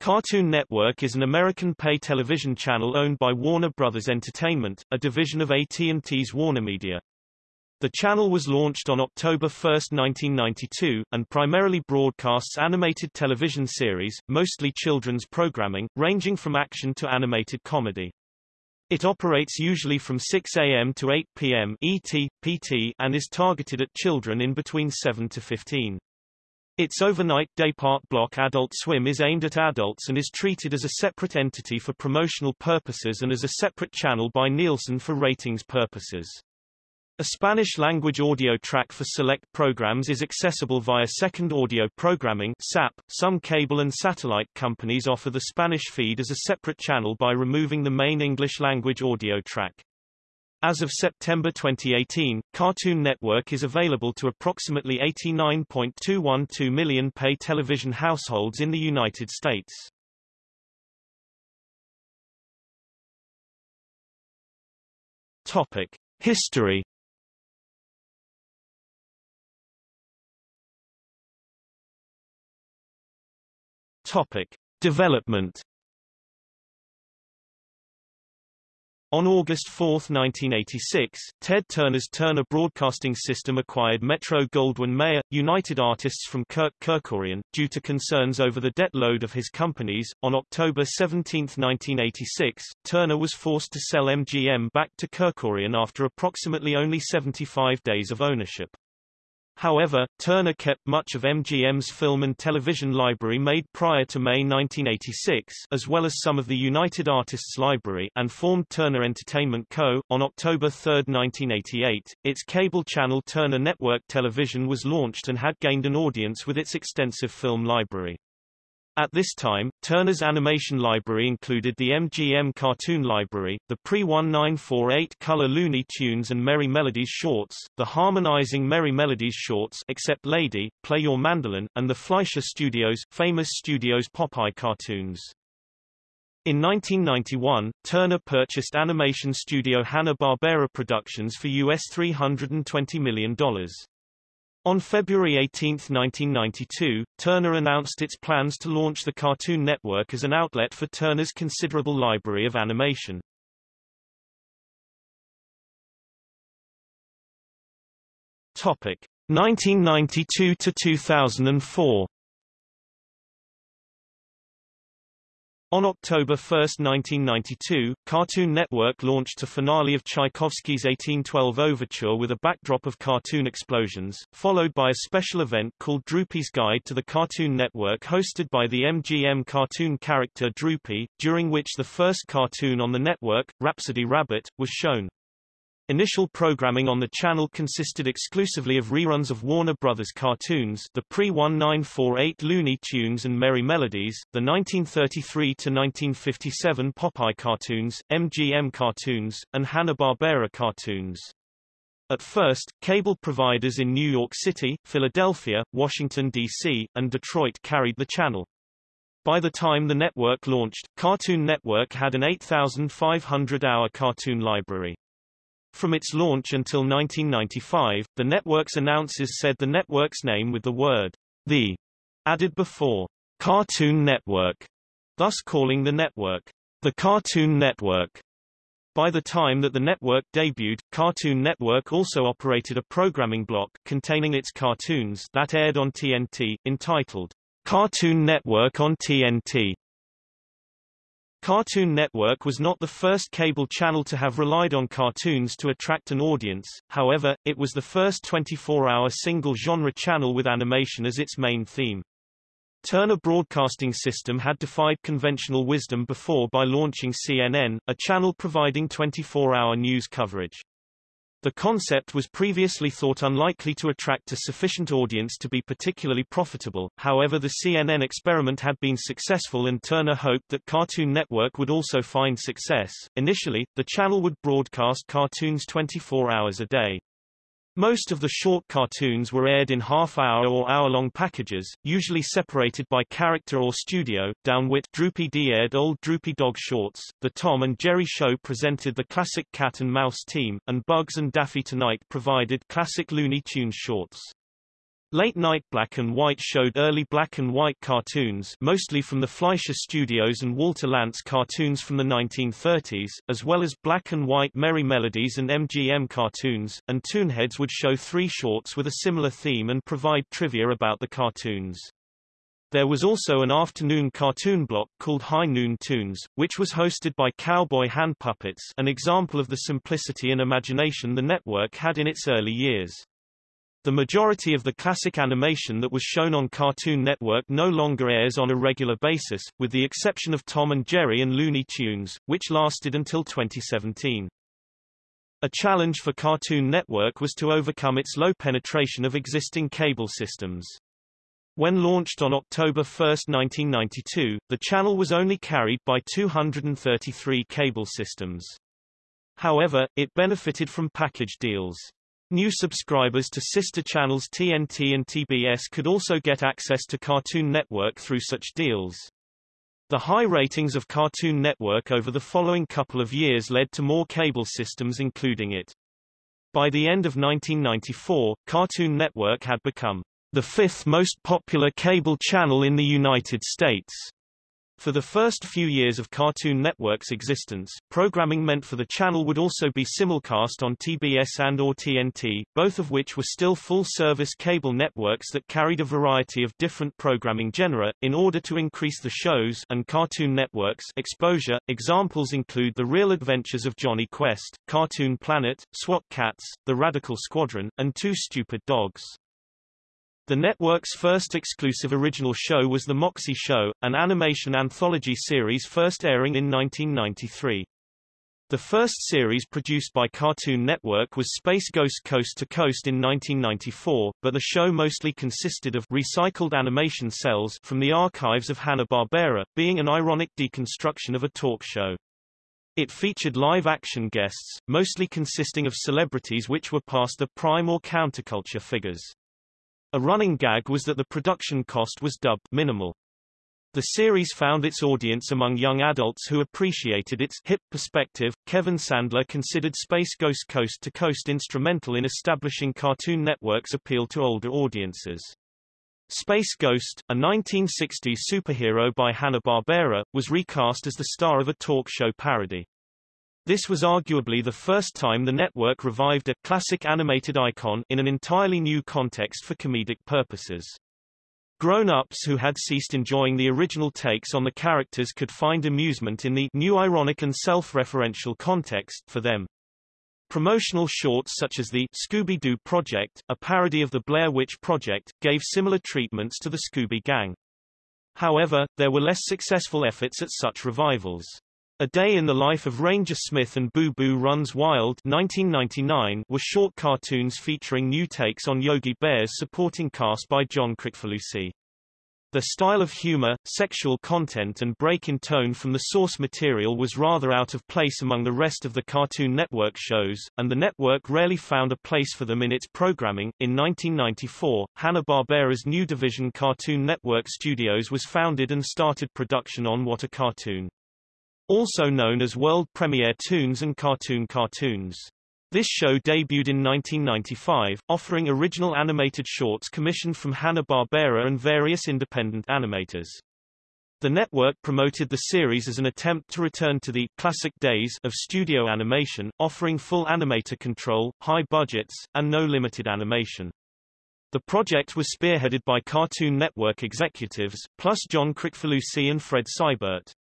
Cartoon Network is an American pay television channel owned by Warner Brothers Entertainment, a division of AT&T's WarnerMedia. The channel was launched on October 1, 1992, and primarily broadcasts animated television series, mostly children's programming, ranging from action to animated comedy. It operates usually from 6 a.m. to 8 p.m. ET, PT, and is targeted at children in between 7 to 15. Its overnight daypart block Adult Swim is aimed at adults and is treated as a separate entity for promotional purposes and as a separate channel by Nielsen for ratings purposes. A Spanish-language audio track for select programs is accessible via Second Audio Programming SAP. Some cable and satellite companies offer the Spanish feed as a separate channel by removing the main English-language audio track. As of September 2018, Cartoon Network is available to approximately 89.212 million pay television households in the United States. Topic: History. Topic: Development. On August 4, 1986, Ted Turner's Turner Broadcasting System acquired Metro-Goldwyn-Mayer, United Artists from Kirk Kerkorian, due to concerns over the debt load of his companies. On October 17, 1986, Turner was forced to sell MGM back to Kerkorian after approximately only 75 days of ownership. However, Turner kept much of MGM's film and television library made prior to May 1986 as well as some of the United Artists Library and formed Turner Entertainment Co. On October 3, 1988, its cable channel Turner Network Television was launched and had gained an audience with its extensive film library. At this time, Turner's animation library included the MGM Cartoon Library, the pre-1948 color Looney Tunes and Merrie Melodies shorts, the Harman-Ising Merrie Melodies shorts except Lady, Play Your Mandolin, and the Fleischer Studios, famous Studios Popeye cartoons. In 1991, Turner purchased animation studio Hanna-Barbera Productions for US $320 million. On February 18, 1992, Turner announced its plans to launch the Cartoon Network as an outlet for Turner's considerable library of animation. Topic 1992 to 2004. On October 1, 1992, Cartoon Network launched a finale of Tchaikovsky's 1812 Overture with a backdrop of cartoon explosions, followed by a special event called Droopy's Guide to the Cartoon Network hosted by the MGM cartoon character Droopy, during which the first cartoon on the network, Rhapsody Rabbit, was shown. Initial programming on the channel consisted exclusively of reruns of Warner Brothers cartoons the pre-1948 Looney Tunes and Merrie Melodies, the 1933-1957 Popeye cartoons, MGM cartoons, and Hanna-Barbera cartoons. At first, cable providers in New York City, Philadelphia, Washington, D.C., and Detroit carried the channel. By the time the network launched, Cartoon Network had an 8,500-hour cartoon library. From its launch until 1995, the network's announcers said the network's name with the word the added before Cartoon Network, thus calling the network the Cartoon Network. By the time that the network debuted, Cartoon Network also operated a programming block containing its cartoons that aired on TNT, entitled Cartoon Network on TNT. Cartoon Network was not the first cable channel to have relied on cartoons to attract an audience, however, it was the first 24-hour single-genre channel with animation as its main theme. Turner Broadcasting System had defied conventional wisdom before by launching CNN, a channel providing 24-hour news coverage. The concept was previously thought unlikely to attract a sufficient audience to be particularly profitable, however the CNN experiment had been successful and Turner hoped that Cartoon Network would also find success. Initially, the channel would broadcast cartoons 24 hours a day. Most of the short cartoons were aired in half-hour or hour-long packages, usually separated by character or studio. Down Wit' Droopy D aired old Droopy Dog shorts, The Tom and Jerry Show presented the classic Cat and Mouse team, and Bugs and Daffy Tonight provided classic Looney Tunes shorts. Late-night black and white showed early black and white cartoons mostly from the Fleischer Studios and Walter Lantz cartoons from the 1930s, as well as black and white Merrie Melodies and MGM cartoons, and Toonheads would show three shorts with a similar theme and provide trivia about the cartoons. There was also an afternoon cartoon block called High Noon Toons, which was hosted by cowboy hand puppets an example of the simplicity and imagination the network had in its early years. The majority of the classic animation that was shown on Cartoon Network no longer airs on a regular basis, with the exception of Tom and Jerry and Looney Tunes, which lasted until 2017. A challenge for Cartoon Network was to overcome its low penetration of existing cable systems. When launched on October 1, 1992, the channel was only carried by 233 cable systems. However, it benefited from package deals. New subscribers to sister channels TNT and TBS could also get access to Cartoon Network through such deals. The high ratings of Cartoon Network over the following couple of years led to more cable systems including it. By the end of 1994, Cartoon Network had become the fifth most popular cable channel in the United States. For the first few years of Cartoon Network's existence, programming meant for the channel would also be simulcast on TBS and or TNT, both of which were still full-service cable networks that carried a variety of different programming genera, in order to increase the shows and Cartoon Network's exposure. Examples include The Real Adventures of Jonny Quest, Cartoon Planet, SWAT Kats, The Radical Squadron, and Two Stupid Dogs. The network's first exclusive original show was The Moxy Show, an animation anthology series first airing in 1993. The first series produced by Cartoon Network was Space Ghost Coast to Coast in 1994, but the show mostly consisted of recycled animation cells from the archives of Hanna-Barbera, being an ironic deconstruction of a talk show. It featured live-action guests, mostly consisting of celebrities which were past the prime or counterculture figures. A running gag was that the production cost was dubbed minimal. The series found its audience among young adults who appreciated its hip perspective. Kevin Sandler considered Space Ghost Coast to Coast instrumental in establishing Cartoon Network's appeal to older audiences. Space Ghost, a 1960s superhero by Hanna-Barbera, was recast as the star of a talk show parody. This was arguably the first time the network revived a classic animated icon in an entirely new context for comedic purposes. Grown-ups who had ceased enjoying the original takes on the characters could find amusement in the new ironic and self-referential context for them. Promotional shorts such as the Scooby-Doo Project, a parody of the Blair Witch Project, gave similar treatments to the Scooby Gang. However, there were less successful efforts at such revivals. A Day in the Life of Ranger Smith and Boo Boo Runs Wild 1999 were short cartoons featuring new takes on Yogi Bear's supporting cast by John Kricfalusi. The style of humor, sexual content and break in tone from the source material was rather out of place among the rest of the Cartoon Network shows, and the network rarely found a place for them in its programming. In 1994, Hanna-Barbera's new division Cartoon Network Studios was founded and started production on What a Cartoon also known as World Premiere Toons and Cartoon Cartoons. This show debuted in 1995, offering original animated shorts commissioned from Hanna-Barbera and various independent animators. The network promoted the series as an attempt to return to the classic days of studio animation, offering full animator control, high budgets, and no limited animation. The project was spearheaded by Cartoon Network executives, plus John Kricfalusi and Fred Seibert.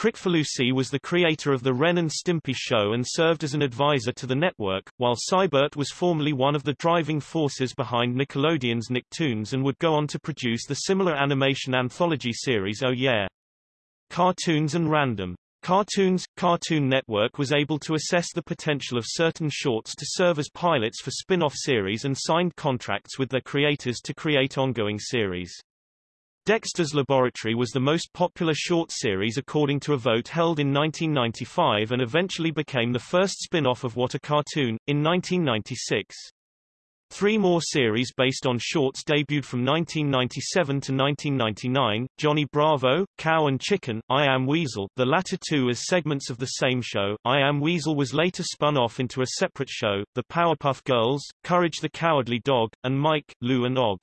Kricfalusi was the creator of the Ren and Stimpy show and served as an advisor to the network, while Seibert was formerly one of the driving forces behind Nickelodeon's Nicktoons and would go on to produce the similar animation anthology series Oh Yeah! Cartoons and Random. Cartoons Cartoon Network was able to assess the potential of certain shorts to serve as pilots for spin-off series and signed contracts with their creators to create ongoing series. Dexter's Laboratory was the most popular short series according to a vote held in 1995 and eventually became the first spin-off of What a Cartoon, in 1996. Three more series based on shorts debuted from 1997 to 1999, Johnny Bravo, Cow and Chicken, I Am Weasel, the latter two as segments of the same show. I Am Weasel was later spun off into a separate show, The Powerpuff Girls, Courage the Cowardly Dog, and Mike, Lou and Og.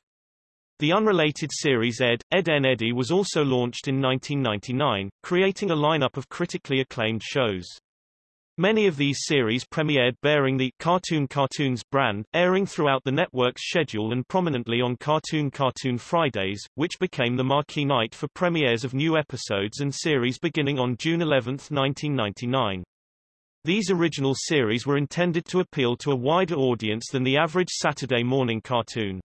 The unrelated series Ed, Edd n Eddy was also launched in 1999, creating a lineup of critically acclaimed shows. Many of these series premiered bearing the Cartoon Cartoons brand, airing throughout the network's schedule and prominently on Cartoon Cartoon Fridays, which became the marquee night for premieres of new episodes and series beginning on June 11, 1999. These original series were intended to appeal to a wider audience than the average Saturday morning cartoon.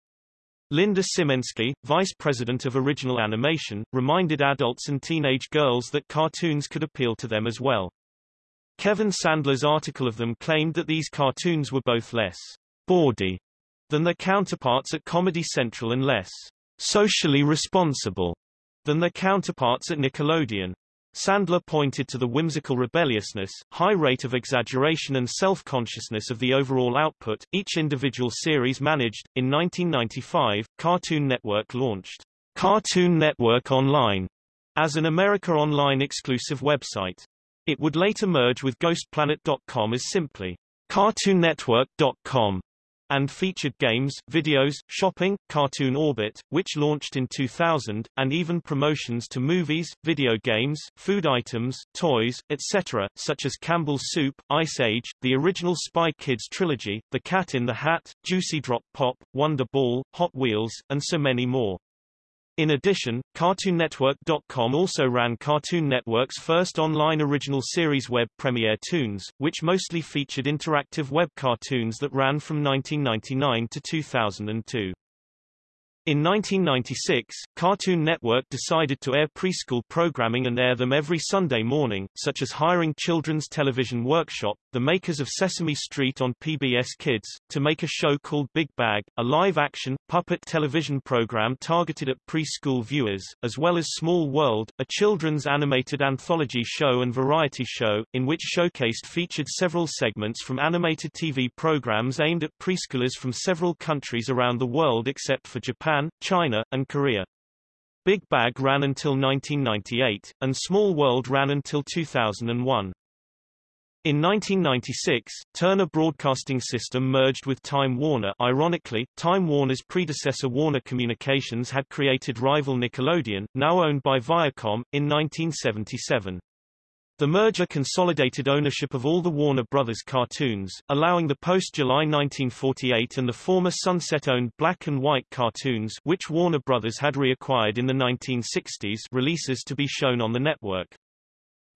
Linda Simensky, vice president of original animation, reminded adults and teenage girls that cartoons could appeal to them as well. Kevin Sandler's article of them claimed that these cartoons were both less bawdy than their counterparts at Comedy Central and less socially responsible than their counterparts at Nickelodeon. Sandler pointed to the whimsical rebelliousness, high rate of exaggeration and self-consciousness of the overall output, each individual series managed. In 1995, Cartoon Network launched Cartoon Network Online as an America Online exclusive website. It would later merge with GhostPlanet.com as simply CartoonNetwork.com and featured games, videos, shopping, Cartoon Orbit, which launched in 2000, and even promotions to movies, video games, food items, toys, etc., such as Campbell's Soup, Ice Age, the original Spy Kids trilogy, The Cat in the Hat, Juicy Drop Pop, Wonder Ball, Hot Wheels, and so many more. In addition, CartoonNetwork.com also ran Cartoon Network's first online original series web premiere Toons, which mostly featured interactive web cartoons that ran from 1999 to 2002. In 1996, Cartoon Network decided to air preschool programming and air them every Sunday morning, such as hiring Children's Television Workshop, the makers of Sesame Street on PBS Kids, to make a show called Big Bag, a live-action, puppet television program targeted at preschool viewers, as well as Small World, a children's animated anthology show and variety show, in which showcased featured several segments from animated TV programs aimed at preschoolers from several countries around the world except for Japan Japan, China, and Korea. Big Bag ran until 1998, and Small World ran until 2001. In 1996, Turner Broadcasting System merged with Time Warner ironically, Time Warner's predecessor Warner Communications had created rival Nickelodeon, now owned by Viacom, in 1977. The merger consolidated ownership of all the Warner Brothers cartoons, allowing the post-July 1948 and the former Sunset-owned black and white cartoons which Warner Brothers had reacquired in the 1960s releases to be shown on the network.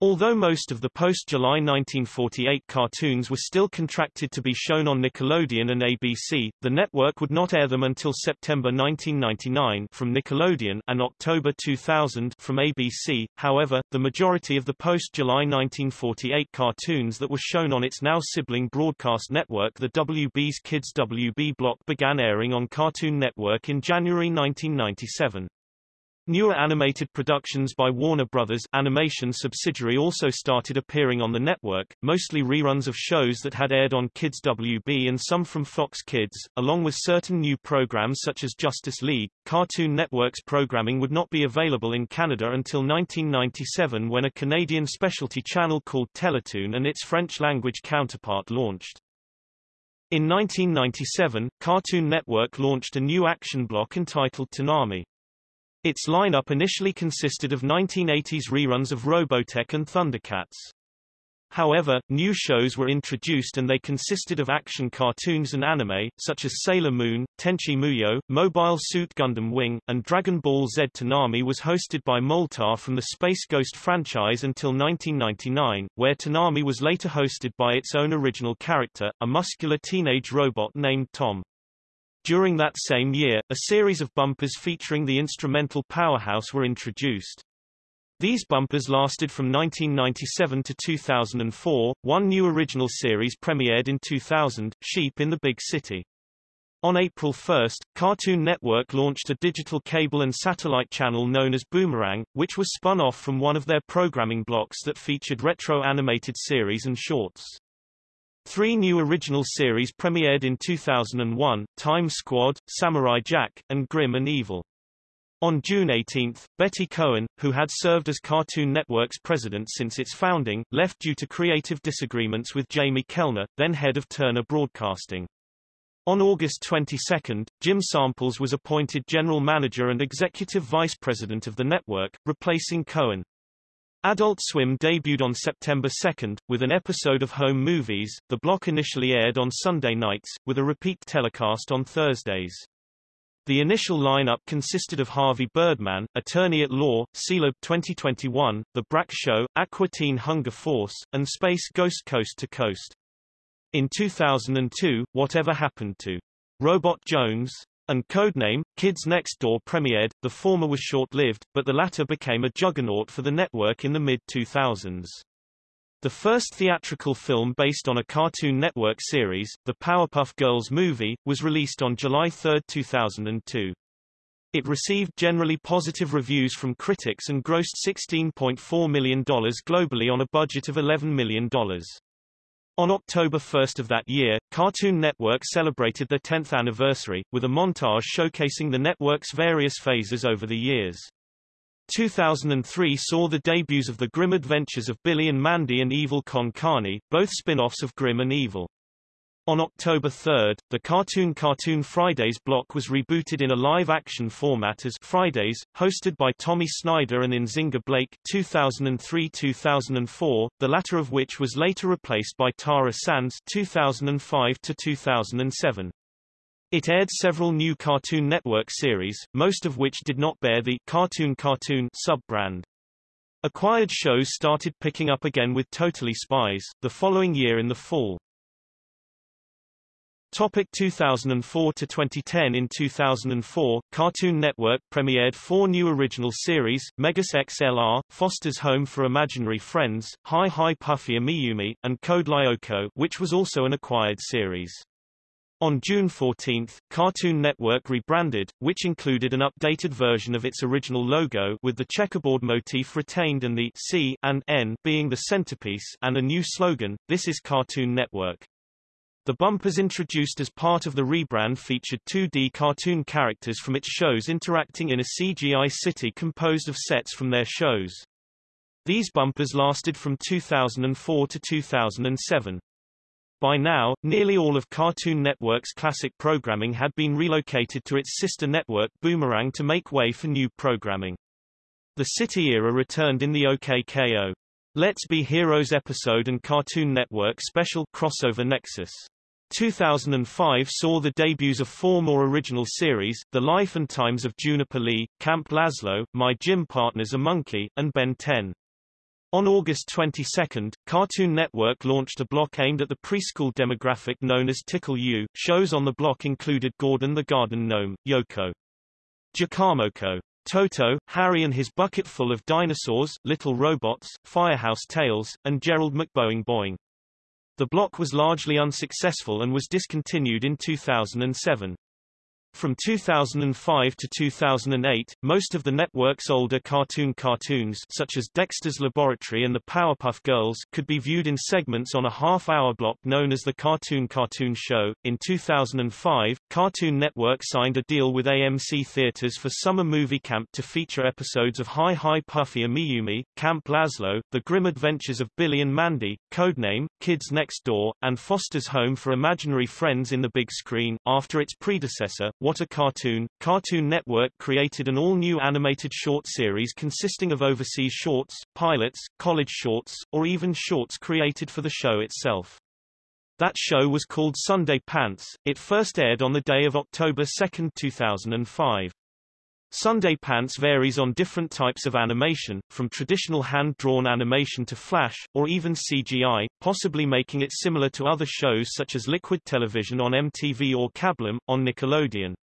Although most of the post-July 1948 cartoons were still contracted to be shown on Nickelodeon and ABC, the network would not air them until September 1999 from Nickelodeon and October 2000 from ABC. However, the majority of the post-July 1948 cartoons that were shown on its now sibling broadcast network the WB's Kids WB block began airing on Cartoon Network in January 1997. Newer animated productions by Warner Brothers animation subsidiary also started appearing on the network, mostly reruns of shows that had aired on Kids WB and some from Fox Kids, along with certain new programs such as Justice League. Cartoon Network's programming would not be available in Canada until 1997 when a Canadian specialty channel called Teletoon and its French-language counterpart launched. In 1997, Cartoon Network launched a new action block entitled Toonami. Its lineup initially consisted of 1980s reruns of Robotech and Thundercats. However, new shows were introduced and they consisted of action cartoons and anime, such as Sailor Moon, Tenchi Muyo, Mobile Suit Gundam Wing, and Dragon Ball Z. Toonami was hosted by Moltar from the Space Ghost franchise until 1999, where Toonami was later hosted by its own original character, a muscular teenage robot named Tom. During that same year, a series of bumpers featuring the instrumental Powerhouse were introduced. These bumpers lasted from 1997 to 2004. One new original series premiered in 2000, Sheep in the Big City. On April 1, Cartoon Network launched a digital cable and satellite channel known as Boomerang, which was spun off from one of their programming blocks that featured retro animated series and shorts. Three new original series premiered in 2001, Time Squad, Samurai Jack, and Grim and Evil. On June 18, Betty Cohen, who had served as Cartoon Network's president since its founding, left due to creative disagreements with Jamie Kellner, then head of Turner Broadcasting. On August 22, Jim Samples was appointed general manager and executive vice president of the network, replacing Cohen. Adult Swim debuted on September 2, with an episode of Home Movies. The block initially aired on Sunday nights, with a repeat telecast on Thursdays. The initial lineup consisted of Harvey Birdman, Attorney at Law, Sealab 2021, The Brak Show, Aqua Teen Hunger Force, and Space Ghost Coast to Coast. In 2002, Whatever Happened to Robot Jones and Codename, Kids Next Door premiered, the former was short-lived, but the latter became a juggernaut for the network in the mid-2000s. The first theatrical film based on a Cartoon Network series, the Powerpuff Girls movie, was released on July 3, 2002. It received generally positive reviews from critics and grossed $16.4 million globally on a budget of $11 million. On October 1 of that year, Cartoon Network celebrated their 10th anniversary, with a montage showcasing the network's various phases over the years. 2003 saw the debuts of The Grim Adventures of Billy and Mandy and Evil Con Carne, both spin-offs of Grim and Evil. On October 3, the Cartoon Cartoon Fridays block was rebooted in a live-action format as Fridays, hosted by Tommy Snyder and Nzinga Blake 2003-2004, the latter of which was later replaced by Tara Sands 2005-2007. It aired several new Cartoon Network series, most of which did not bear the Cartoon Cartoon sub-brand. Acquired shows started picking up again with Totally Spies, the following year in the fall. Topic 2004 to 2010 In 2004, Cartoon Network premiered four new original series, Megas XLR, Foster's Home for Imaginary Friends, Hi Hi Puffy Amiyumi, and Code Lyoko which was also an acquired series. On June 14, Cartoon Network rebranded, which included an updated version of its original logo with the checkerboard motif retained and the C and N being the centerpiece and a new slogan, This is Cartoon Network. The bumpers introduced as part of the rebrand featured 2D cartoon characters from its shows interacting in a CGI city composed of sets from their shows. These bumpers lasted from 2004 to 2007. By now, nearly all of Cartoon Network's classic programming had been relocated to its sister network Boomerang to make way for new programming. The City era returned in the OKKO. Let's Be Heroes episode and Cartoon Network special crossover Nexus. 2005 saw the debuts of four more original series, The Life and Times of Juniper Lee, Camp Lazlo, My Gym Partner's a Monkey, and Ben 10. On August 22, Cartoon Network launched a block aimed at the preschool demographic known as Tickle U. Shows on the block included Gordon the Garden Gnome, Yoko, Jakamoko, Toto, Harry and his Bucketful of dinosaurs, Little Robots, Firehouse Tales, and Gerald McBoing Boing. The block was largely unsuccessful and was discontinued in 2007. From 2005 to 2008, most of the network's older cartoon cartoons such as Dexter's Laboratory and the Powerpuff Girls could be viewed in segments on a half-hour block known as the Cartoon Cartoon Show. In 2005, Cartoon Network signed a deal with AMC Theaters for Summer Movie Camp to feature episodes of Hi Hi Puffy Amiyumi, Camp Lazlo, The Grim Adventures of Billy and Mandy, Codename, Kids Next Door, and Foster's Home for Imaginary Friends in the big screen, after its predecessor, what a Cartoon! Cartoon Network created an all-new animated short series consisting of overseas shorts, pilots, college shorts, or even shorts created for the show itself. That show was called Sunday Pants. It first aired on the day of October 2, 2005. Sunday Pants varies on different types of animation, from traditional hand-drawn animation to flash, or even CGI, possibly making it similar to other shows such as Liquid Television on MTV or Kablam, on Nickelodeon.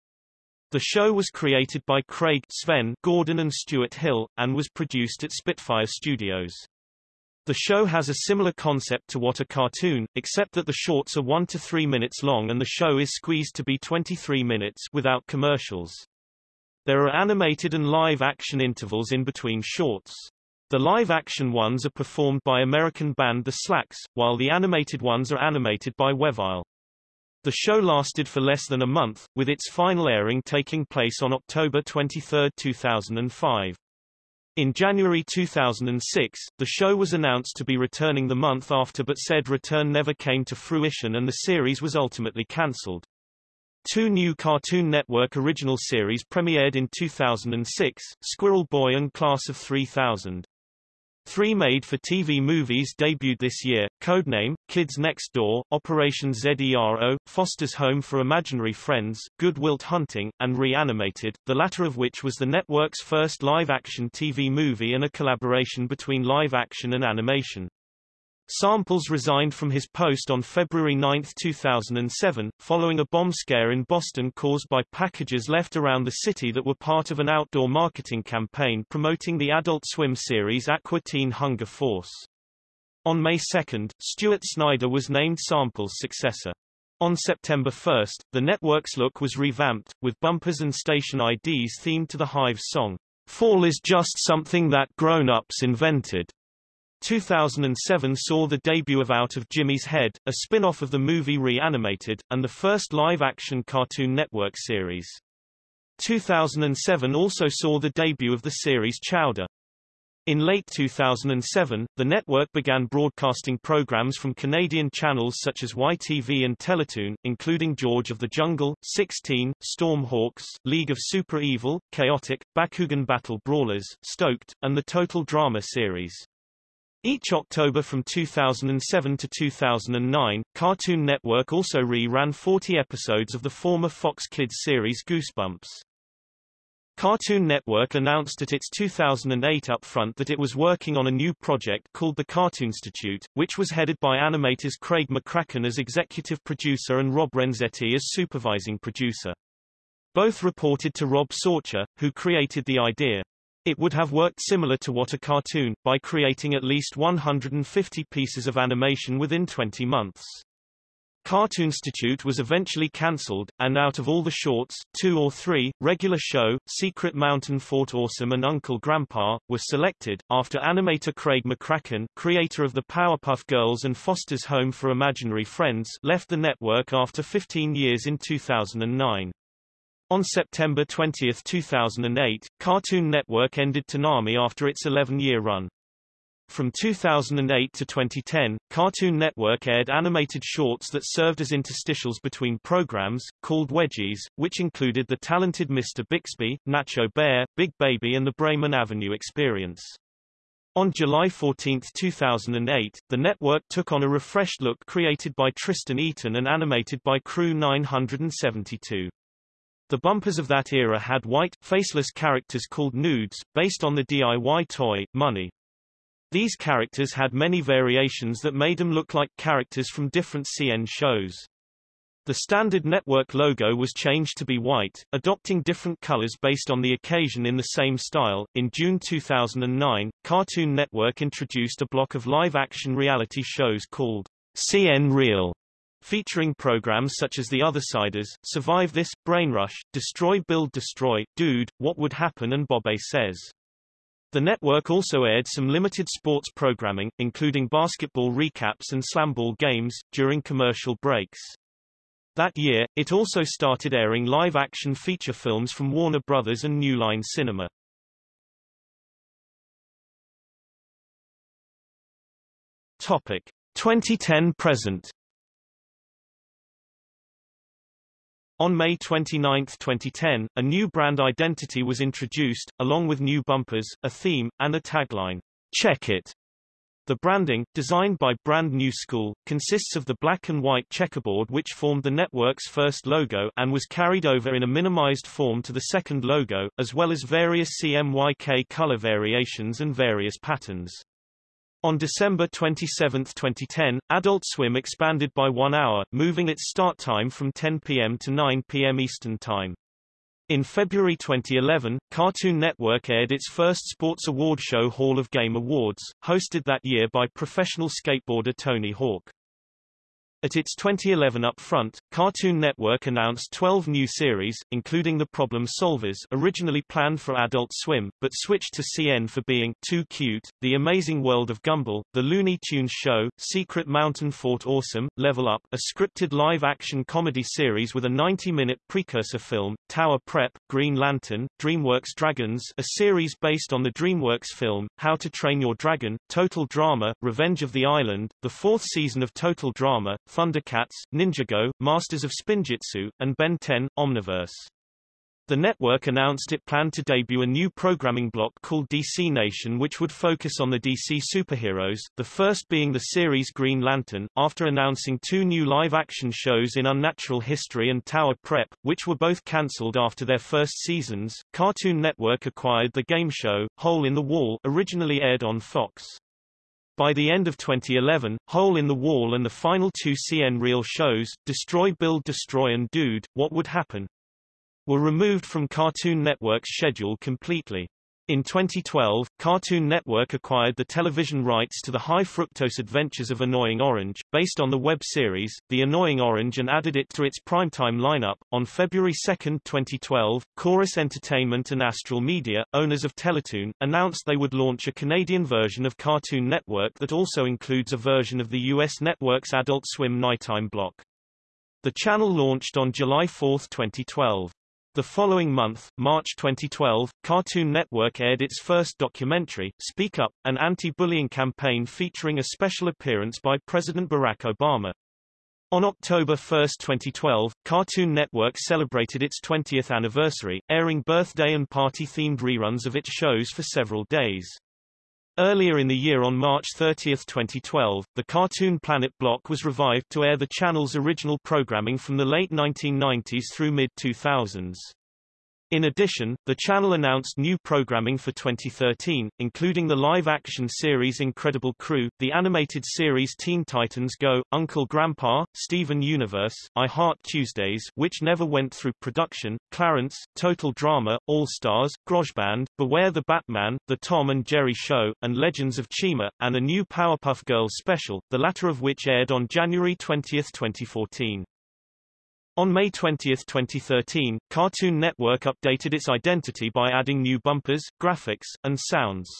The show was created by Craig Sven Gordon and Stuart Hill, and was produced at Spitfire Studios. The show has a similar concept to What a Cartoon, except that the shorts are 1 to 3 minutes long and the show is squeezed to be 23 minutes without commercials. There are animated and live action intervals in between shorts. The live-action ones are performed by American band The Slacks, while the animated ones are animated by Wevile. The show lasted for less than a month, with its final airing taking place on October 23, 2005. In January 2006, the show was announced to be returning the month after but said return never came to fruition and the series was ultimately cancelled. Two new Cartoon Network original series premiered in 2006, Squirrel Boy and Class of 3000. Three made-for-TV movies debuted this year, Codename, Kids Next Door, Operation ZERO, Foster's Home for Imaginary Friends, Good Wilt Hunting, and Reanimated, the latter of which was the network's first live-action TV movie and a collaboration between live-action and animation. Samples resigned from his post on February 9, 2007, following a bomb scare in Boston caused by packages left around the city that were part of an outdoor marketing campaign promoting the Adult Swim series Aqua Teen Hunger Force. On May 2, Stuart Snyder was named Samples' successor. On September 1, the network's look was revamped, with bumpers and station IDs themed to the Hives' song, Fall is just something that grown-ups invented. 2007 saw the debut of Out of Jimmy's Head, a spin-off of the movie Reanimated, and the first live-action Cartoon Network series. 2007 also saw the debut of the series Chowder. In late 2007, the network began broadcasting programs from Canadian channels such as YTV and Teletoon, including George of the Jungle, 6teen, Stormhawks, League of Super Evil, Chaotic, Bakugan Battle Brawlers, Stoked, and the Total Drama series. Each October from 2007 to 2009, Cartoon Network also re-ran 40 episodes of the former Fox Kids series Goosebumps. Cartoon Network announced at its 2008 upfront that it was working on a new project called the Cartoonstitute, which was headed by animators Craig McCracken as executive producer and Rob Renzetti as supervising producer. Both reported to Rob Sorcher, who created the idea. It would have worked similar to what a cartoon, by creating at least 150 pieces of animation within 20 months. Cartoonstitute was eventually cancelled, and out of all the shorts, two or three, Regular Show, Secret Mountain Fort Awesome and Uncle Grandpa, were selected, after animator Craig McCracken, creator of the Powerpuff Girls and Foster's Home for Imaginary Friends, left the network after 15 years in 2009. On September 20, 2008, Cartoon Network ended Toonami after its 11-year run. From 2008 to 2010, Cartoon Network aired animated shorts that served as interstitials between programs, called wedgies, which included The Talented Mr. Bixby, Nacho Bear, Big Baby and The Bremen Avenue Experience. On July 14, 2008, the network took on a refreshed look created by Tristan Eaton and animated by Crew 972. The bumpers of that era had white, faceless characters called Noods, based on the DIY toy, Munny. These characters had many variations that made them look like characters from different CN shows. The standard network logo was changed to be white, adopting different colors based on the occasion in the same style. In June 2009, Cartoon Network introduced a block of live-action reality shows called CN Real, featuring programs such as The Othersiders, Survive This, Brainrush, Destroy Build Destroy, Dude, What Would Happen and Bobby Says. The network also aired some limited sports programming, including basketball recaps and slamball games, during commercial breaks. That year, it also started airing live-action feature films from Warner Brothers and New Line Cinema. Topic 2010 present On May 29, 2010, a new brand identity was introduced, along with new bumpers, a theme, and a tagline, Check It. The branding, designed by Brand New School, consists of the black and white checkerboard which formed the network's first logo and was carried over in a minimized form to the second logo, as well as various CMYK color variations and various patterns. On December 27, 2010, Adult Swim expanded by one hour, moving its start time from 10 p.m. to 9 p.m. Eastern Time. In February 2011, Cartoon Network aired its first sports award show Hall of Game Awards, hosted that year by professional skateboarder Tony Hawk. At its 2011 upfront, Cartoon Network announced 12 new series, including The Problem Solvers originally planned for Adult Swim, but switched to CN for being Too Cute, The Amazing World of Gumball, The Looney Tunes Show, Secret Mountain Fort Awesome, Level Up, a scripted live-action comedy series with a 90-minute precursor film, Tower Prep, Green Lantern, DreamWorks Dragons a series based on the DreamWorks film, How to Train Your Dragon, Total Drama, Revenge of the Island, the fourth season of Total Drama, Thundercats, Ninjago, Masters of Spinjitzu, and Ben 10, Omniverse. The network announced it planned to debut a new programming block called DC Nation which would focus on the DC superheroes, the first being the series Green Lantern, after announcing two new live-action shows in Unnatural History and Tower Prep, which were both cancelled after their first seasons. Cartoon Network acquired the game show, Hole in the Wall originally aired on Fox. By the end of 2011, Hole in the Wall and the final two CN Real shows, Destroy Build Destroy and Dude, What Would Happen? were removed from Cartoon Network's schedule completely. In 2012, Cartoon Network acquired the television rights to the High Fructose Adventures of Annoying Orange, based on the web series, The Annoying Orange and added it to its primetime lineup. On February 2, 2012, Corus Entertainment and Astral Media, owners of Teletoon, announced they would launch a Canadian version of Cartoon Network that also includes a version of the U.S. network's Adult Swim nighttime block. The channel launched on July 4, 2012. The following month, March 2012, Cartoon Network aired its first documentary, Speak Up, an anti-bullying campaign featuring a special appearance by President Barack Obama. On October 1, 2012, Cartoon Network celebrated its 20th anniversary, airing birthday and party-themed reruns of its shows for several days. Earlier in the year on March 30, 2012, the Cartoon Planet block was revived to air the channel's original programming from the late 1990s through mid-2000s. In addition, the channel announced new programming for 2013, including the live-action series Incredible Crew, the animated series Teen Titans Go, Uncle Grandpa, Steven Universe, I Heart Tuesdays which never went through production, Clarence, Total Drama, All-Stars, Grojband, Beware the Batman, The Tom and Jerry Show, and Legends of Chima, and a new Powerpuff Girls special, the latter of which aired on January 20, 2014. On May 20, 2013, Cartoon Network updated its identity by adding new bumpers, graphics, and sounds.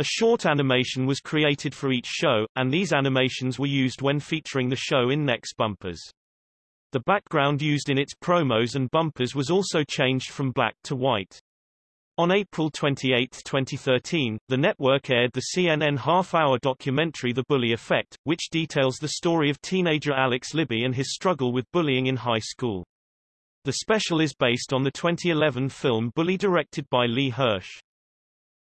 A short animation was created for each show, and these animations were used when featuring the show in next bumpers. The background used in its promos and bumpers was also changed from black to white. On April 28, 2013, the network aired the CNN half-hour documentary The Bully Effect, which details the story of teenager Alex Libby and his struggle with bullying in high school. The special is based on the 2011 film Bully directed by Lee Hirsch.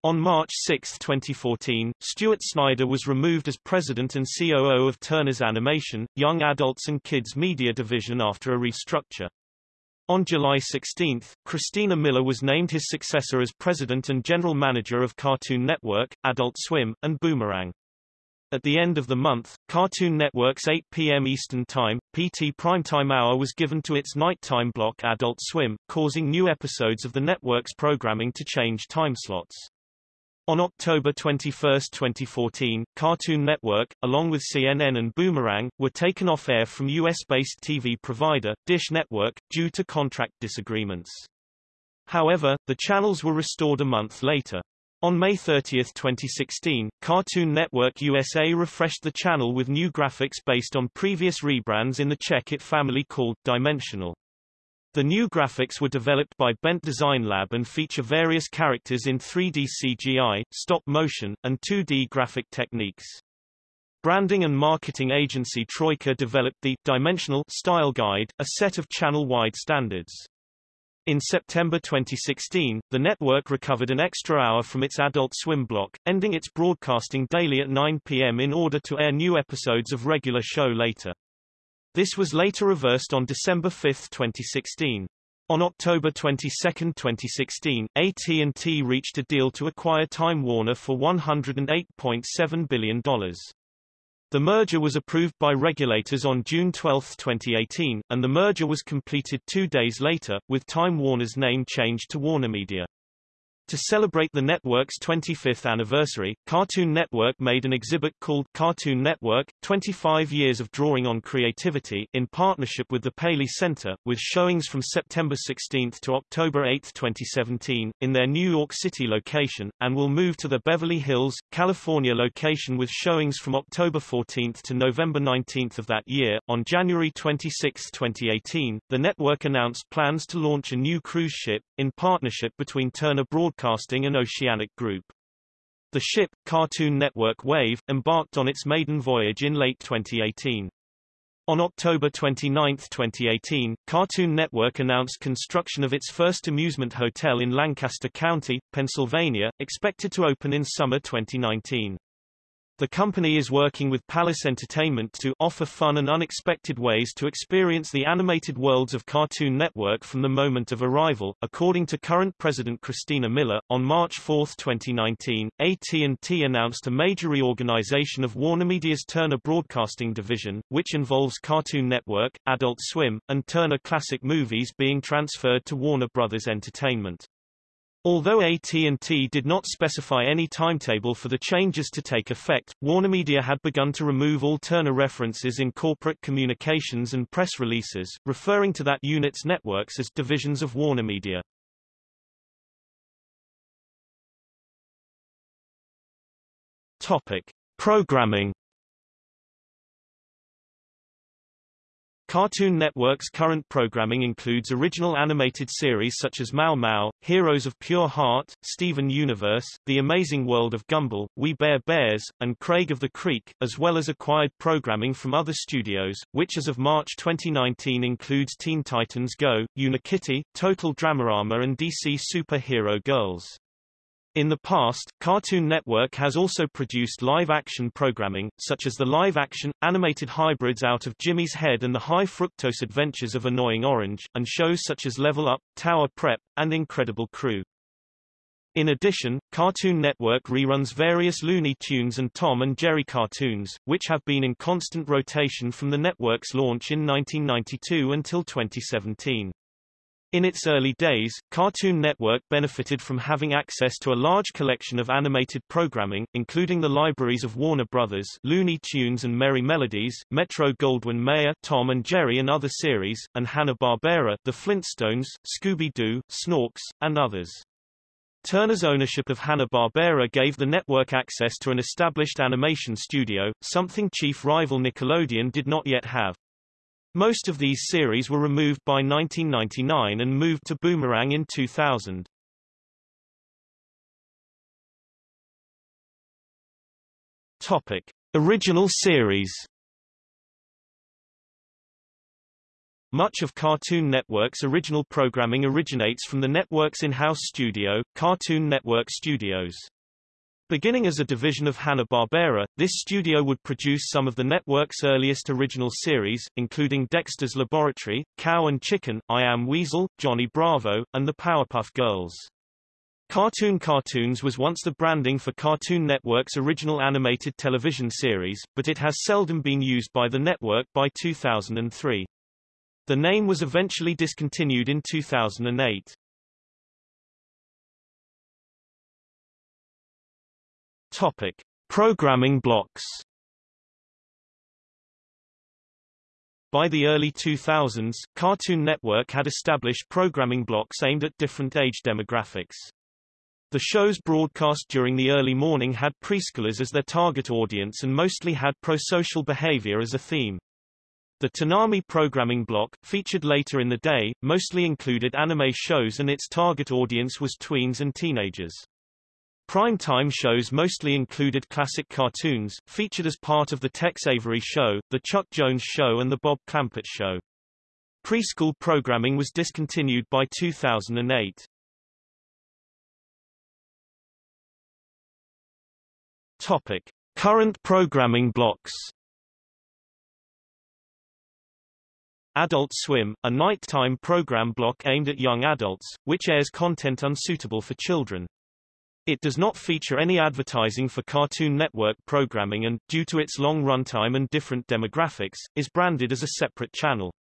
On March 6, 2014, Stuart Snyder was removed as president and COO of Turner's Animation, Young Adults and Kids Media Division after a restructure. On July 16, Christina Miller was named his successor as president and general manager of Cartoon Network, Adult Swim, and Boomerang. At the end of the month, Cartoon Network's 8 p.m. Eastern Time, PT primetime hour was given to its nighttime block Adult Swim, causing new episodes of the network's programming to change time slots. On October 21, 2014, Cartoon Network, along with CNN and Boomerang, were taken off air from US-based TV provider, Dish Network, due to contract disagreements. However, the channels were restored a month later. On May 30, 2016, Cartoon Network USA refreshed the channel with new graphics based on previous rebrands in the Check-It family called Dimensional. The new graphics were developed by Bent Design Lab and feature various characters in 3D CGI, stop motion, and 2D graphic techniques. Branding and marketing agency Troika developed the Dimensional Style Guide, a set of channel-wide standards. In September 2016, the network recovered an extra hour from its Adult Swim block, ending its broadcasting daily at 9 p.m. in order to air new episodes of regular show later. This was later reversed on December 5, 2016. On October 22, 2016, AT&T reached a deal to acquire Time Warner for $108.7 billion. The merger was approved by regulators on June 12, 2018, and the merger was completed two days later, with Time Warner's name changed to WarnerMedia. To celebrate the network's 25th anniversary, Cartoon Network made an exhibit called Cartoon Network, 25 Years of Drawing on Creativity in partnership with the Paley Center, with showings from September 16 to October 8, 2017, in their New York City location, and will move to the Beverly Hills, California location with showings from October 14 to November 19 of that year. On January 26, 2018, the network announced plans to launch a new cruise ship, in partnership between Turner Broadcasting Broadcasting and Oceanic Group. The ship, Cartoon Network Wave, embarked on its maiden voyage in late 2018. On October 29, 2018, Cartoon Network announced construction of its first amusement hotel in Lancaster County, Pennsylvania, expected to open in summer 2019. The company is working with Palace Entertainment to offer fun and unexpected ways to experience the animated worlds of Cartoon Network from the moment of arrival. According to current president Christina Miller, on March 4, 2019, AT&T announced a major reorganization of WarnerMedia's Turner Broadcasting division, which involves Cartoon Network, Adult Swim, and Turner Classic Movies being transferred to Warner Brothers Entertainment. Although AT&T did not specify any timetable for the changes to take effect, WarnerMedia had begun to remove all Turner references in corporate communications and press releases, referring to that unit's networks as divisions of WarnerMedia. Topic: Programming Cartoon Network's current programming includes original animated series such as Mao Mao, Heroes of Pure Heart, Steven Universe, The Amazing World of Gumball, We Bare Bears, and Craig of the Creek, as well as acquired programming from other studios, which as of March 2019 includes Teen Titans Go, Unikitty, Total Dramarama and DC Super Hero Girls. In the past, Cartoon Network has also produced live-action programming, such as the live-action, animated hybrids out of Jimmy's Head and the High Fructose Adventures of Annoying Orange, and shows such as Level Up, Tower Prep, and Incredible Crew. In addition, Cartoon Network reruns various Looney Tunes and Tom and Jerry cartoons, which have been in constant rotation from the network's launch in 1992 until 2017. In its early days, Cartoon Network benefited from having access to a large collection of animated programming, including the libraries of Warner Brothers, Looney Tunes and Merrie Melodies, Metro-Goldwyn-Mayer, Tom and Jerry and other series, and Hanna-Barbera, The Flintstones, Scooby-Doo, Snorks, and others. Turner's ownership of Hanna-Barbera gave the network access to an established animation studio, something chief rival Nickelodeon did not yet have. Most of these series were removed by 1999 and moved to Boomerang in 2000. Topic: Original series. Much of Cartoon Network's original programming originates from the network's in-house studio, Cartoon Network Studios. Beginning as a division of Hanna-Barbera, this studio would produce some of the network's earliest original series, including Dexter's Laboratory, Cow and Chicken, I Am Weasel, Johnny Bravo, and the Powerpuff Girls. Cartoon Cartoons was once the branding for Cartoon Network's original animated television series, but it has seldom been used by the network by 2003. The name was eventually discontinued in 2008. Topic: Programming blocks. By the early 2000s, Cartoon Network had established programming blocks aimed at different age demographics. The shows broadcast during the early morning had preschoolers as their target audience and mostly had prosocial behavior as a theme. The Toonami programming block, featured later in the day, mostly included anime shows and its target audience was tweens and teenagers. Prime-time shows mostly included classic cartoons, featured as part of the Tex Avery Show, The Chuck Jones Show and The Bob Clampett Show. Preschool programming was discontinued by 2008. Topic. Current programming blocks Adult Swim, a nighttime program block aimed at young adults, which airs content unsuitable for children. It does not feature any advertising for Cartoon Network programming and, due to its long runtime and different demographics, is branded as a separate channel.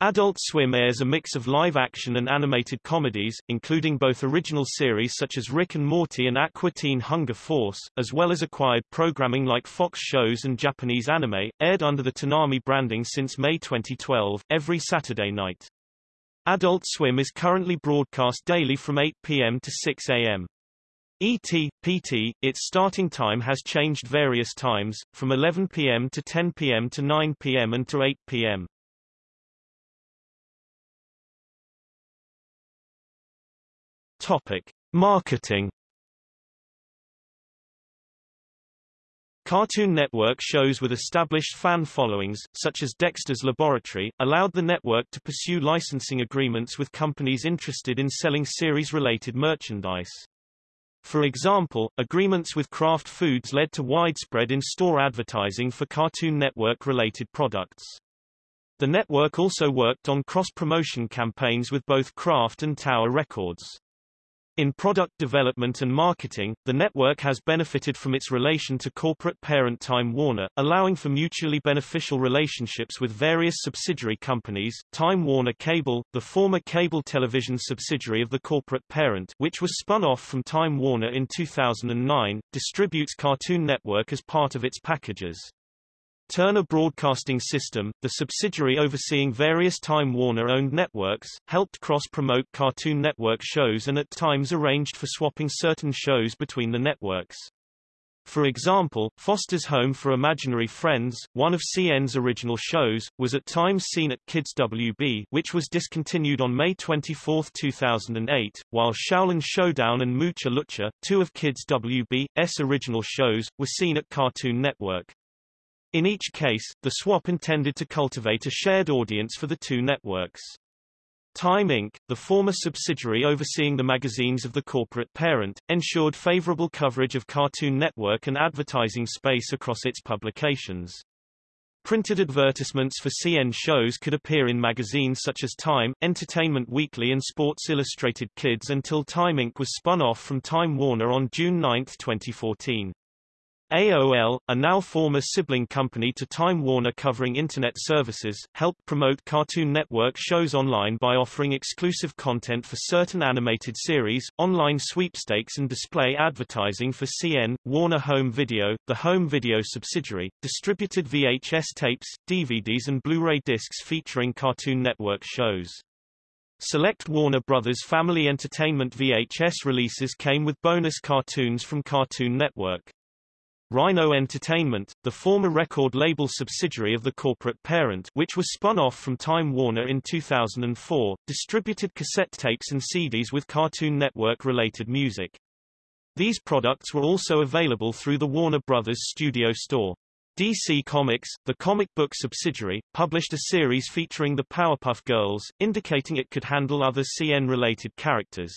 Adult Swim airs a mix of live-action and animated comedies, including both original series such as Rick and Morty and Aqua Teen Hunger Force, as well as acquired programming like Fox shows and Japanese anime, aired under the Toonami branding since May 2012, every Saturday night. Adult Swim is currently broadcast daily from 8 p.m. to 6 a.m. ET, PT, its starting time has changed various times, from 11 p.m. to 10 p.m. to 9 p.m. and to 8 p.m. Topic: Marketing. Cartoon Network shows with established fan followings, such as Dexter's Laboratory, allowed the network to pursue licensing agreements with companies interested in selling series-related merchandise. For example, agreements with Kraft Foods led to widespread in-store advertising for Cartoon Network-related products. The network also worked on cross-promotion campaigns with both Kraft and Tower Records. In product development and marketing, the network has benefited from its relation to corporate parent Time Warner, allowing for mutually beneficial relationships with various subsidiary companies. Time Warner Cable, the former cable television subsidiary of the corporate parent, which was spun off from Time Warner in 2009, distributes Cartoon Network as part of its packages. Turner Broadcasting System, the subsidiary overseeing various Time Warner-owned networks, helped cross-promote Cartoon Network shows and at times arranged for swapping certain shows between the networks. For example, Foster's Home for Imaginary Friends, one of CN's original shows, was at times seen at Kids WB which was discontinued on May 24, 2008, while Xiaolin Showdown and Mucha Lucha, two of Kids WB's original shows, were seen at Cartoon Network. In each case, the swap intended to cultivate a shared audience for the two networks. Time Inc., the former subsidiary overseeing the magazines of the corporate parent, ensured favorable coverage of Cartoon Network and advertising space across its publications. Printed advertisements for CN shows could appear in magazines such as Time, Entertainment Weekly and Sports Illustrated Kids until Time Inc. was spun off from Time Warner on June 9, 2014. AOL, a now former sibling company to Time Warner covering Internet services, helped promote Cartoon Network shows online by offering exclusive content for certain animated series, online sweepstakes and display advertising for CN, Warner Home Video, the home video subsidiary, distributed VHS tapes, DVDs and Blu-ray discs featuring Cartoon Network shows. Select Warner Brothers Family Entertainment VHS releases came with bonus cartoons from Cartoon Network. Rhino Entertainment, the former record label subsidiary of the corporate parent which was spun off from Time Warner in 2004, distributed cassette tapes and CDs with Cartoon Network-related music. These products were also available through the Warner Brothers Studio Store. DC Comics, the comic book subsidiary, published a series featuring the Powerpuff Girls, indicating it could handle other CN-related characters.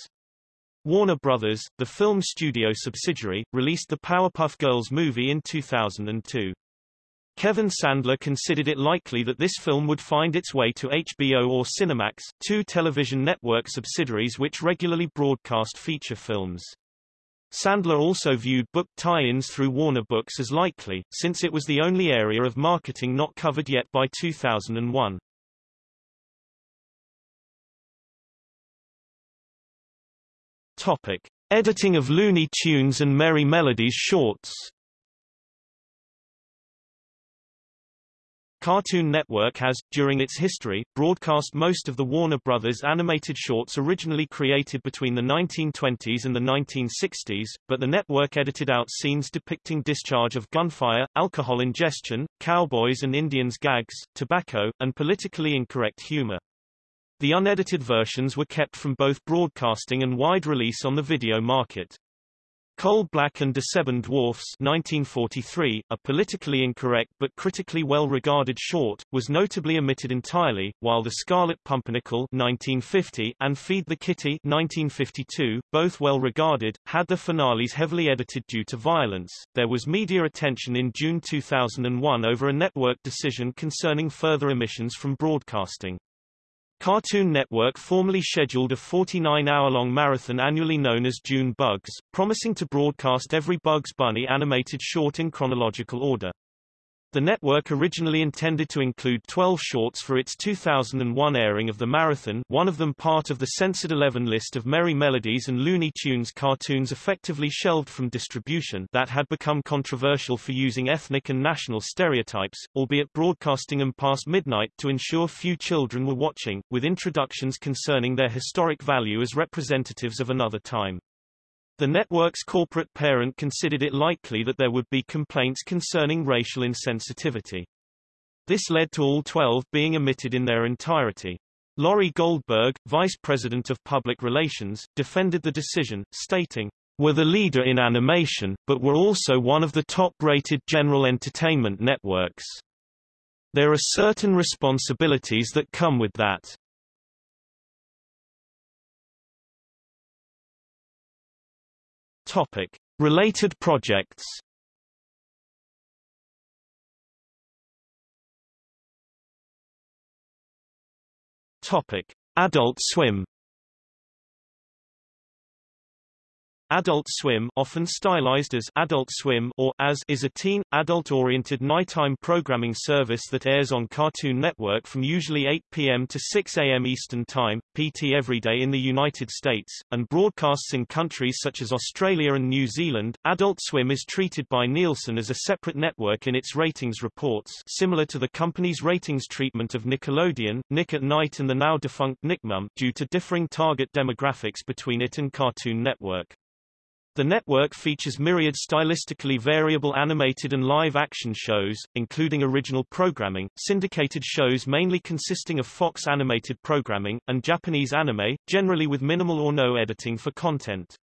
Warner Brothers, the film studio subsidiary, released the Powerpuff Girls movie in 2002. Kevin Sandler considered it likely that this film would find its way to HBO or Cinemax, two television network subsidiaries which regularly broadcast feature films. Sandler also viewed book tie-ins through Warner Books as likely, since it was the only area of marketing not covered yet by 2001. Topic: Editing of Looney Tunes and Merrie Melodies shorts. Cartoon Network has, during its history, broadcast most of the Warner Brothers animated shorts originally created between the 1920s and the 1960s, but the network edited out scenes depicting discharge of gunfire, alcohol ingestion, cowboys and Indians gags, tobacco, and politically incorrect humor. The unedited versions were kept from both broadcasting and wide release on the video market. Coal Black and De Seven Dwarfs 1943, a politically incorrect but critically well-regarded short, was notably omitted entirely, while The Scarlet Pumpernickel 1950 and Feed the Kitty 1952, both well-regarded, had the finales heavily edited due to violence. There was media attention in June 2001 over a network decision concerning further emissions from broadcasting. Cartoon Network formally scheduled a 49-hour-long marathon annually known as June Bugs, promising to broadcast every Bugs Bunny animated short in chronological order. The network originally intended to include 12 shorts for its 2001 airing of The Marathon one of them part of the Censored 11 list of Merrie Melodies and Looney Tunes cartoons effectively shelved from distribution that had become controversial for using ethnic and national stereotypes, albeit broadcasting them past midnight to ensure few children were watching, with introductions concerning their historic value as representatives of another time. The network's corporate parent considered it likely that there would be complaints concerning racial insensitivity. This led to all 12 being omitted in their entirety. Laurie Goldberg, vice president of public relations, defended the decision, stating, We're the leader in animation, but we're also one of the top-rated general entertainment networks. There are certain responsibilities that come with that. Topic. Related projects Topic. Adult Swim Adult Swim often stylized as Adult Swim or as is a teen, adult-oriented nighttime programming service that airs on Cartoon Network from usually 8 p.m. to 6 a.m. Eastern Time, PT every day in the United States, and broadcasts in countries such as Australia and New Zealand. Adult Swim is treated by Nielsen as a separate network in its ratings reports similar to the company's ratings treatment of Nickelodeon, Nick at Nite and the now-defunct Nickmom due to differing target demographics between it and Cartoon Network. The network features myriad stylistically variable animated and live-action shows, including original programming, syndicated shows mainly consisting of Fox animated programming, and Japanese anime, generally with minimal or no editing for content.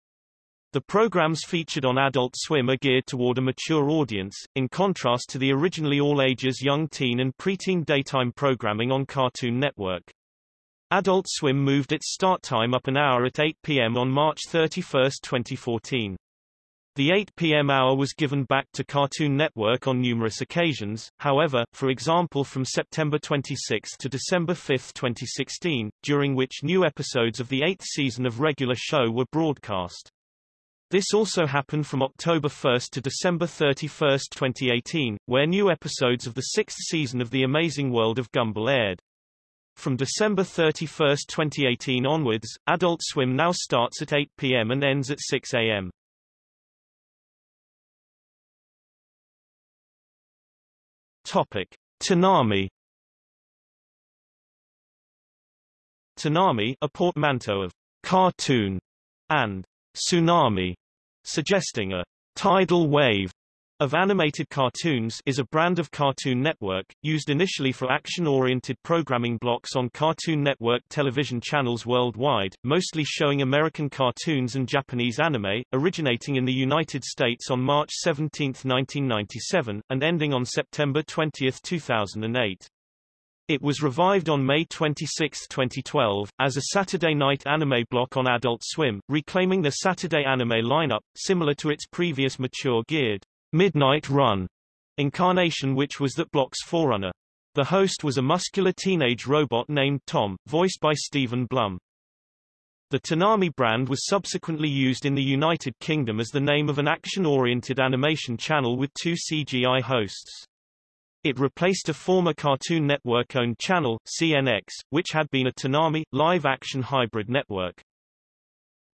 The programs featured on Adult Swim are geared toward a mature audience, in contrast to the originally all-ages young teen and preteen daytime programming on Cartoon Network. Adult Swim moved its start time up an hour at 8 p.m. on March 31, 2014. The 8 p.m. hour was given back to Cartoon Network on numerous occasions, however, for example from September 26 to December 5, 2016, during which new episodes of the eighth season of regular show were broadcast. This also happened from October 1 to December 31, 2018, where new episodes of the sixth season of The Amazing World of Gumball aired. From December 31, 2018 onwards, Adult Swim now starts at 8 p.m. and ends at 6 a.m. Topic: Toonami. Toonami, a portmanteau of cartoon and tsunami, suggesting a tidal wave of animated cartoons is a brand of Cartoon Network, used initially for action-oriented programming blocks on Cartoon Network television channels worldwide, mostly showing American cartoons and Japanese anime, originating in the United States on March 17, 1997, and ending on September 20, 2008. It was revived on May 26, 2012, as a Saturday night anime block on Adult Swim, reclaiming the Saturday anime lineup, similar to its previous mature geared Midnight Run incarnation which was that block's forerunner. The host was a muscular teenage robot named Tom, voiced by Steven Blum. The Toonami brand was subsequently used in the United Kingdom as the name of an action-oriented animation channel with two CGI hosts. It replaced a former Cartoon Network-owned channel, CNX, which had been a Toonami, live-action hybrid network.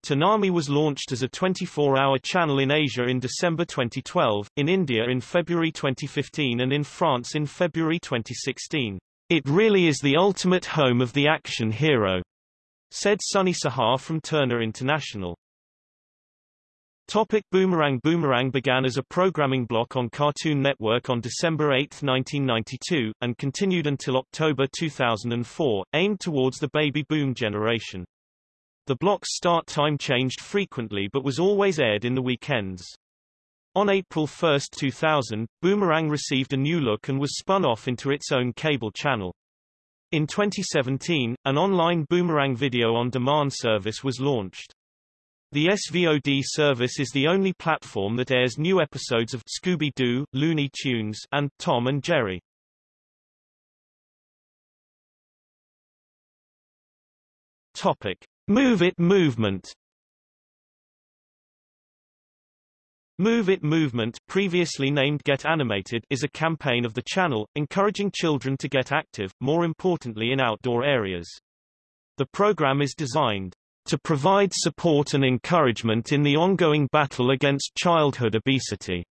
Toonami was launched as a 24-hour channel in Asia in December 2012, in India in February 2015 and in France in February 2016. It really is the ultimate home of the action hero, said Sunny Sahar from Turner International. Topic Boomerang Boomerang began as a programming block on Cartoon Network on December 8, 1992, and continued until October 2004, aimed towards the baby boom generation. The block's start time changed frequently but was always aired in the weekends. On April 1, 2000, Boomerang received a new look and was spun off into its own cable channel. In 2017, an online Boomerang video-on-demand service was launched. The SVOD service is the only platform that airs new episodes of Scooby-Doo, Looney Tunes, and Tom and Jerry. Topic: Move It movement Move It Movement, previously named Get Animated, is a campaign of the channel, encouraging children to get active, more importantly in outdoor areas. The program is designed to provide support and encouragement in the ongoing battle against childhood obesity.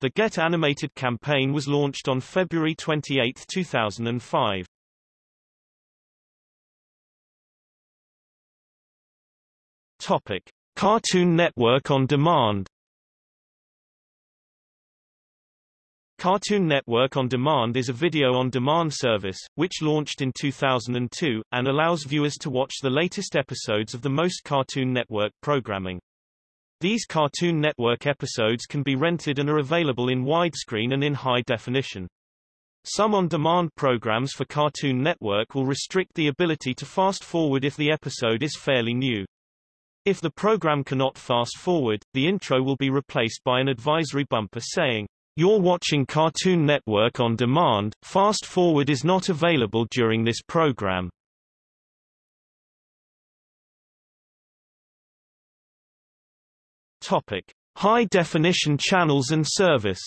The Get Animated campaign was launched on February 28, 2005. Topic: Cartoon Network on Demand. Cartoon Network On Demand is a video-on-demand service, which launched in 2002, and allows viewers to watch the latest episodes of the most Cartoon Network programming. These Cartoon Network episodes can be rented and are available in widescreen and in high definition. Some on-demand programs for Cartoon Network will restrict the ability to fast-forward if the episode is fairly new. If the program cannot fast-forward, the intro will be replaced by an advisory bumper saying, you're watching Cartoon Network on demand. Fast forward is not available during this program. Topic: High definition channels and service.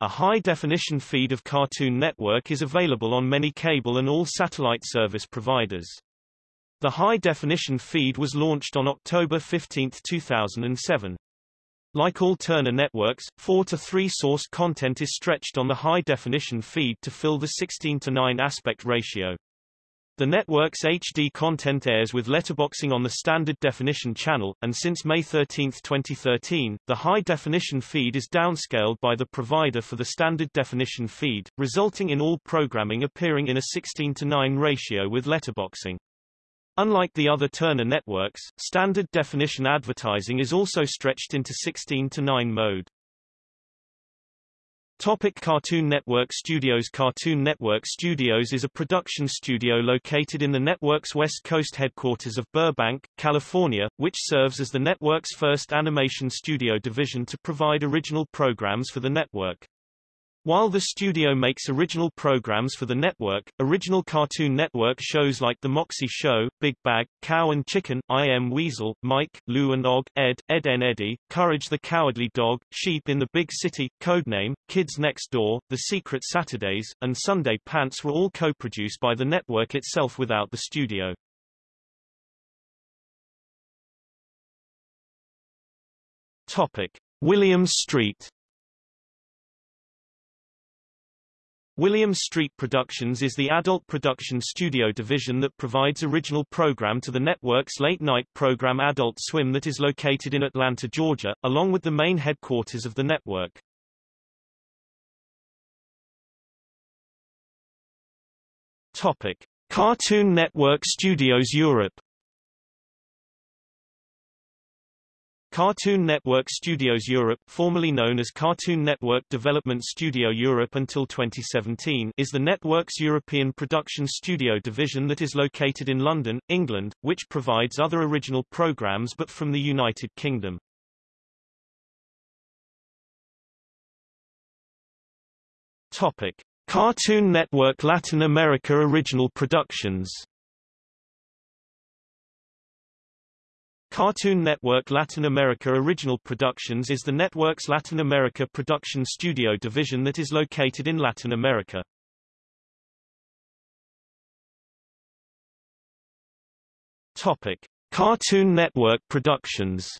A high-definition feed of Cartoon Network is available on many cable and all satellite service providers. The high-definition feed was launched on October 15, 2007. Like all Turner networks, 4 to 3 source content is stretched on the high-definition feed to fill the 16 to 9 aspect ratio. The network's HD content airs with letterboxing on the standard definition channel, and since May 13, 2013, the high-definition feed is downscaled by the provider for the standard definition feed, resulting in all programming appearing in a 16 to 9 ratio with letterboxing. Unlike the other Turner networks, standard definition advertising is also stretched into 16 to 9 mode. Topic Cartoon Network Studios Cartoon Network Studios is a production studio located in the network's West Coast headquarters of Burbank, California, which serves as the network's first animation studio division to provide original programs for the network. While the studio makes original programs for the network, original Cartoon Network shows like The Moxy Show, Big Bag, Cow and Chicken, I Am Weasel, Mike, Lou and Og, Ed, Edd n Eddy, Courage the Cowardly Dog, Sheep in the Big City, Codename, Kids Next Door, The Secret Saturdays, and Sunday Pants were all co-produced by the network itself without the studio. Topic. Williams Street Williams Street Productions is the adult production studio division that provides original program to the network's late-night program Adult Swim that is located in Atlanta, Georgia, along with the main headquarters of the network. Topic. Cartoon Network Studios Europe Cartoon Network Studios Europe formerly known as Cartoon Network Development Studio Europe until 2017 is the network's European production studio division that is located in London, England, which provides other original programs but from the United Kingdom. Topic. Cartoon Network Latin America Original Productions Cartoon Network Latin America Original Productions is the network's Latin America production studio division that is located in Latin America. Topic: Cartoon Network Productions.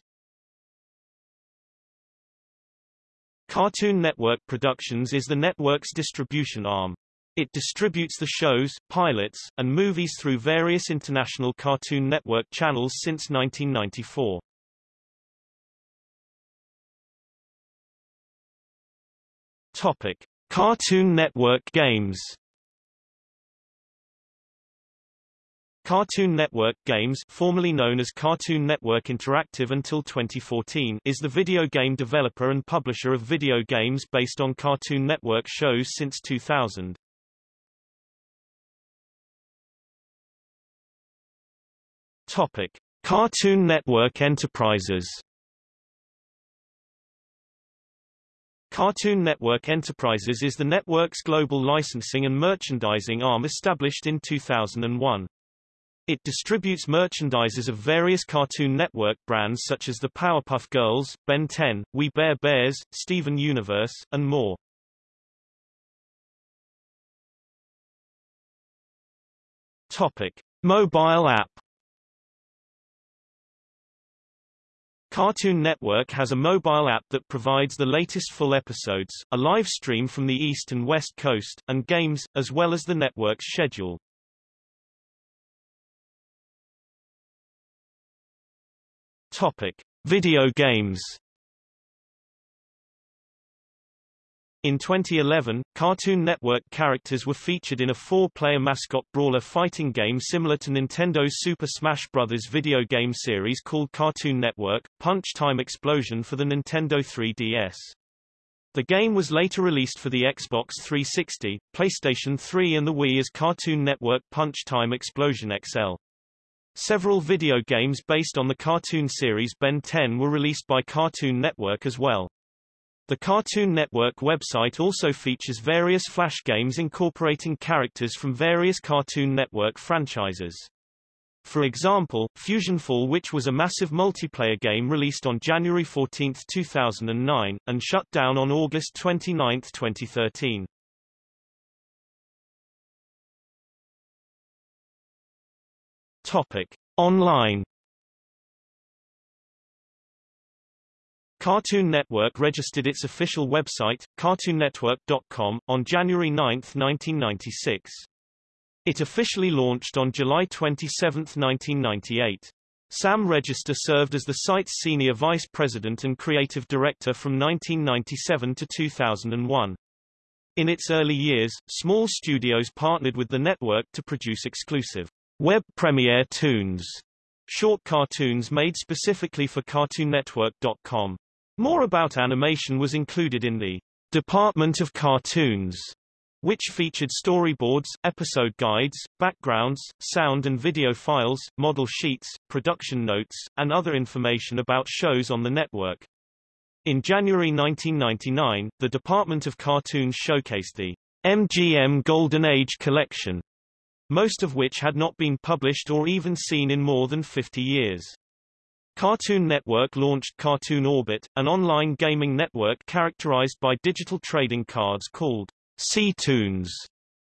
Cartoon Network Productions is the network's distribution arm. It distributes the shows, pilots, and movies through various international Cartoon Network channels since 1994. Topic: Cartoon Network games. Cartoon Network Games formerly known as Cartoon Network Interactive until 2014 is the video game developer and publisher of video games based on Cartoon Network shows since 2000. Topic: Cartoon Network Enterprises. Cartoon Network Enterprises is the network's global licensing and merchandising arm established in 2001. It distributes merchandises of various Cartoon Network brands such as the Powerpuff Girls, Ben 10, We Bare Bears, Steven Universe, and more. Topic. Mobile app Cartoon Network has a mobile app that provides the latest full episodes, a live stream from the East and West Coast, and games, as well as the network's schedule. Topic: Video games. In 2011, Cartoon Network characters were featured in a four-player mascot brawler fighting game similar to Nintendo's Super Smash Bros. video game series called Cartoon Network, Punch Time Explosion for the Nintendo 3DS. The game was later released for the Xbox 360, PlayStation 3 and the Wii as Cartoon Network Punch Time Explosion XL. Several video games based on the cartoon series Ben 10 were released by Cartoon Network as well. The Cartoon Network website also features various Flash games incorporating characters from various Cartoon Network franchises. For example, Fusionfall which was a massive multiplayer game released on January 14, 2009, and shut down on August 29, 2013. Topic. Online Cartoon Network registered its official website, cartoonnetwork.com, on January 9, 1996. It officially launched on July 27, 1998. Sam Register served as the site's senior vice president and creative director from 1997 to 2001. In its early years, small studios partnered with the network to produce exclusive Web Premiere Toons, short cartoons made specifically for CartoonNetwork.com. More about animation was included in the Department of Cartoons, which featured storyboards, episode guides, backgrounds, sound and video files, model sheets, production notes, and other information about shows on the network. In January 1999, the Department of Cartoons showcased the MGM Golden Age Collection, most of which had not been published or even seen in more than 50 years. Cartoon Network launched Cartoon Orbit, an online gaming network characterized by digital trading cards called C-Toons,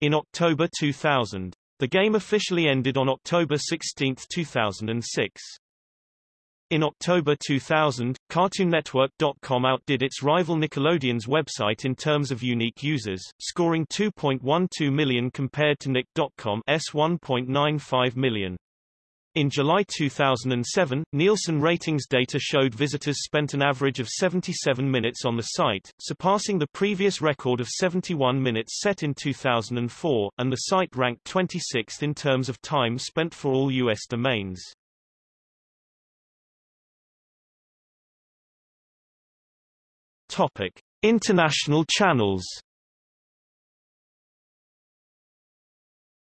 in October 2000. The game officially ended on October 16, 2006. In October 2000, CartoonNetwork.com outdid its rival Nickelodeon's website in terms of unique users, scoring 2.12 million compared to Nick.com's 1.95 million. In July 2007, Nielsen ratings data showed visitors spent an average of 77 minutes on the site, surpassing the previous record of 71 minutes set in 2004, and the site ranked 26th in terms of time spent for all U.S. domains. Topic: International channels.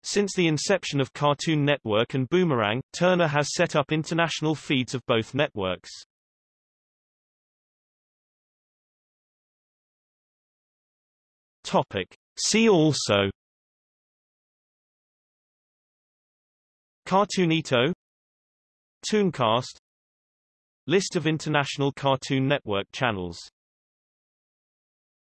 Since the inception of Cartoon Network and Boomerang, Turner has set up international feeds of both networks. Topic: See also Cartoonito Tooncast List of international Cartoon Network channels